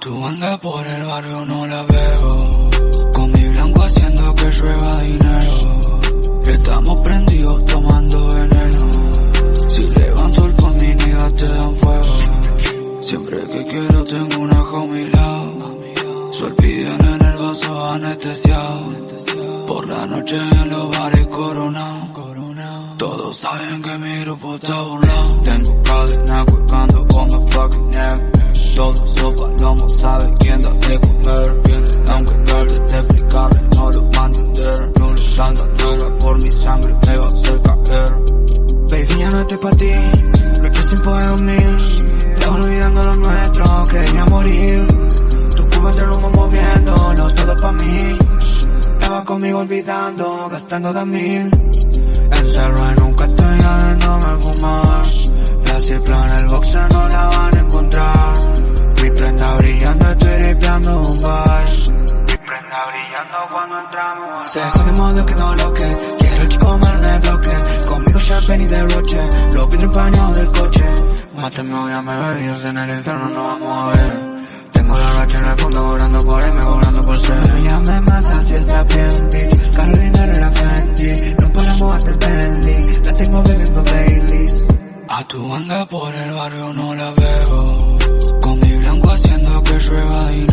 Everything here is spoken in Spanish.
anda por el barrio no la veo. Con mi blanco haciendo que llueva dinero. Estamos prendidos tomando veneno. Si levanto el phone mi te dan fuego. Siempre que quiero tengo una homie lado. Sol en el vaso anestesiado. Por la noche en los bares coronado. Todos saben que mi grupo está burlado. Tengo cadena colgando con mi fucking neck. Todo sopa, lomo, sabe quién da de comer. Aunque no le de explicarle, no lo va a entender. Tanta droga por mi sangre me va a hacer caer. Baby, ya no estoy pa' ti. Lo que sin poder dormir. Te olvidando lo nuestro, creía morir. Tu cubo entre humo moviéndolo, todo pa' mí. Estaba conmigo olvidando, gastando de mí. Encerrado nunca estoy me Se jode modo que no lo que. Quiero el chico malo en el bloque. Conmigo champagne y derroche Lo pido en paño del coche. Mátame o llame bebidos en el infierno no vamos a ver. Tengo la racha en el fondo cobrando por M, cobrando por C. No llames más así es la Bendy Carolina era Fendi. No paramos hasta el Bentley. La tengo bebiendo Baileys. A tu banda por el barrio no la veo. Con mi blanco haciendo que llueva y